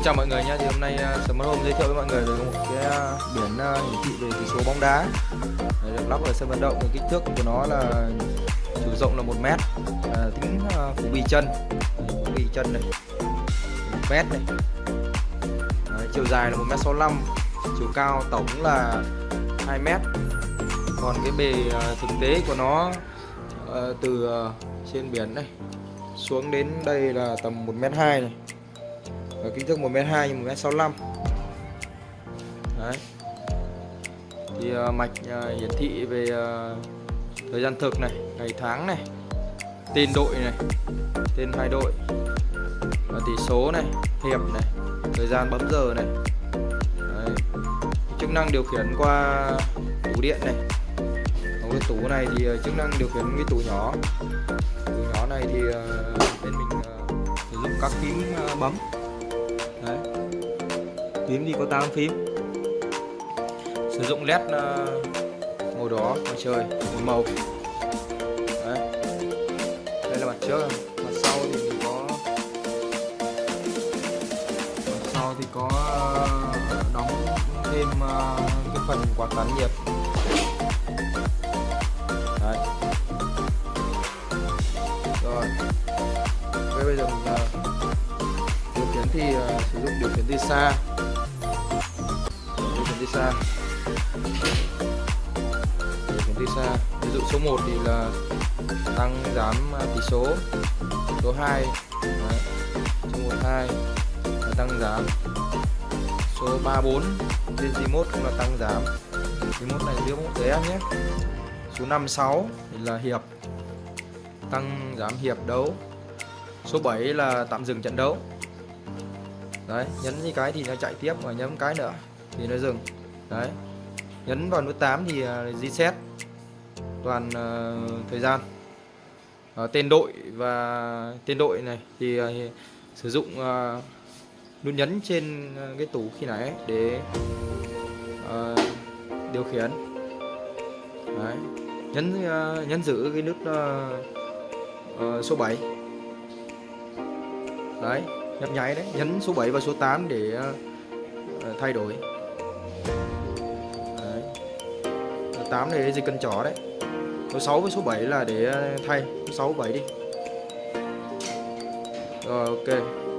Xin chào mọi người nha thì hôm nay uh, Smart Home giới thiệu với mọi người về một cái uh, biển uh, hiển thị về chỉ số bóng đá. Đấy, được lắp ở sân vận động, thì kích thước của nó là chiều rộng là 1 mét. À, tính uh, phủ bì chân. Phủ bì chân này. 1 mét này. Đấy, chiều dài là 1 mét 65 chiều cao tổng là 2 mét. Còn cái bề uh, thực tế của nó uh, từ uh, trên biển này xuống đến đây là tầm 1 mét 2 này và kích thước 1m2 nhưng 1m65 Đấy. Thì uh, mạch uh, hiển thị về uh, thời gian thực này ngày tháng này tên đội này tên hai đội và tỷ số này hiệp này thời gian bấm giờ này. Đấy. chức năng điều khiển qua tủ điện này. Còn cái tủ này thì chức năng điều khiển cái tủ nhỏ. Tủ nhỏ này thì uh, bên mình uh, sử dụng các phím uh, bấm. Đấy. phím thì có 8 phím sử dụng led ờ, màu đỏ ngoài trời một màu Đấy. đây là mặt trước mặt sau thì có mặt sau thì có ờ, đóng thêm ờ, cái phần quạt tán nhiệt thì uh, sử dụng điều khiển từ xa. Điều khiển từ xa. Điều khiển từ xa. Ví dụ số 1 thì là tăng giảm à, tỷ số. Số 2 Đấy. số 12 là tăng giảm. Số 3 4 trên remote cũng là tăng giảm. Remote này remote ghế nhé. Số 5 6 thì là hiệp. Tăng giảm hiệp đấu. Số 7 là tạm dừng trận đấu đấy nhấn như cái thì nó chạy tiếp và nhấn cái nữa thì nó dừng. Đấy nhấn vào nút 8 thì à, reset toàn uh, thời gian. Uh, tên đội và tên đội này thì uh, sử dụng uh, nút nhấn trên cái tủ khi nãy để uh, điều khiển. Đấy nhấn uh, nhấn giữ cái nút uh, uh, số 7 đấy nhấp nháy đấy nhấn số 7 và số 8 để uh, thay đổi. Đấy. số 8 này dây cần chó đấy. Số 6 với số 7 là để ờ, thay. Số 6 7 đi. Rồi ok.